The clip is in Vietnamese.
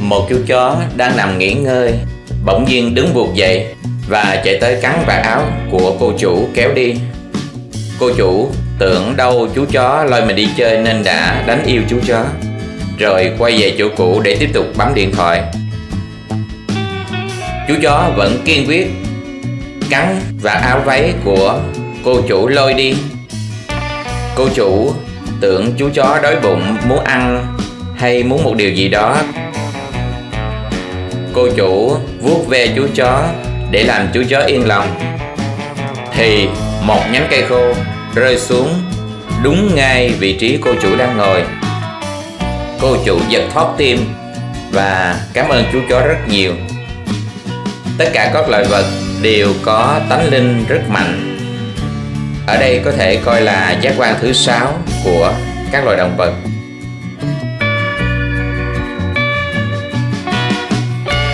một chú chó đang nằm nghỉ ngơi, bỗng nhiên đứng buộc dậy và chạy tới cắn vạt áo của cô chủ kéo đi. Cô chủ tưởng đâu chú chó lôi mình đi chơi nên đã đánh yêu chú chó, rồi quay về chỗ cũ để tiếp tục bấm điện thoại. Chú chó vẫn kiên quyết cắn và áo váy của cô chủ lôi đi. Cô chủ tưởng chú chó đói bụng, muốn ăn hay muốn một điều gì đó cô chủ vuốt ve chú chó để làm chú chó yên lòng. Thì một nhánh cây khô rơi xuống đúng ngay vị trí cô chủ đang ngồi. Cô chủ giật thót tim và cảm ơn chú chó rất nhiều. Tất cả các loài vật đều có tánh linh rất mạnh. Ở đây có thể coi là giác quan thứ sáu của các loài động vật.